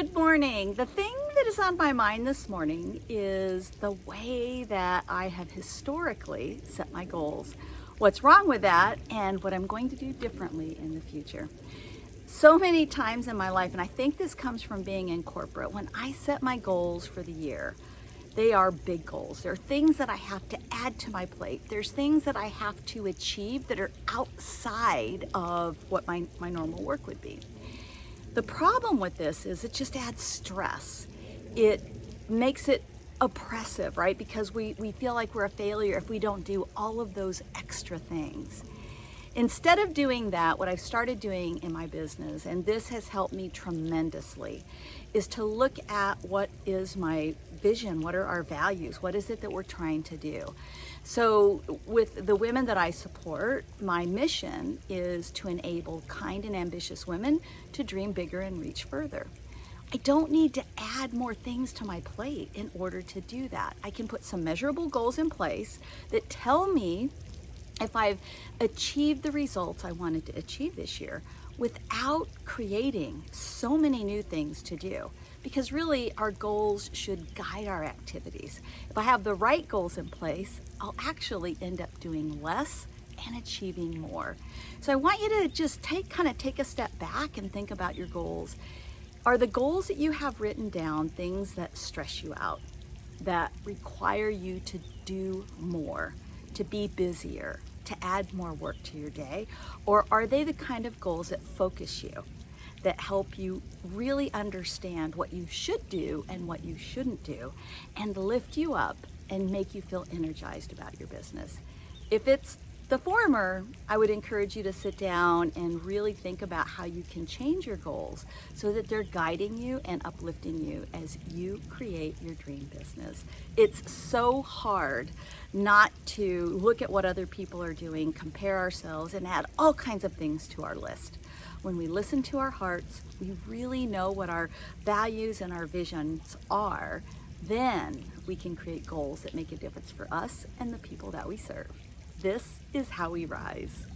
Good morning. The thing that is on my mind this morning is the way that I have historically set my goals. What's wrong with that and what I'm going to do differently in the future. So many times in my life, and I think this comes from being in corporate, when I set my goals for the year, they are big goals. There are things that I have to add to my plate. There's things that I have to achieve that are outside of what my, my normal work would be. The problem with this is it just adds stress. It makes it oppressive, right? Because we, we feel like we're a failure if we don't do all of those extra things. Instead of doing that, what I've started doing in my business, and this has helped me tremendously, is to look at what is my vision, what are our values, what is it that we're trying to do. So with the women that I support, my mission is to enable kind and ambitious women to dream bigger and reach further. I don't need to add more things to my plate in order to do that. I can put some measurable goals in place that tell me if I've achieved the results I wanted to achieve this year without creating so many new things to do. Because really, our goals should guide our activities. If I have the right goals in place, I'll actually end up doing less and achieving more. So I want you to just take kind of take a step back and think about your goals. Are the goals that you have written down things that stress you out, that require you to do more, to be busier, to add more work to your day? Or are they the kind of goals that focus you, that help you really understand what you should do and what you shouldn't do, and lift you up and make you feel energized about your business? If it's the former, I would encourage you to sit down and really think about how you can change your goals so that they're guiding you and uplifting you as you create your dream business. It's so hard not to look at what other people are doing, compare ourselves, and add all kinds of things to our list. When we listen to our hearts, we really know what our values and our visions are, then we can create goals that make a difference for us and the people that we serve. This is how we rise.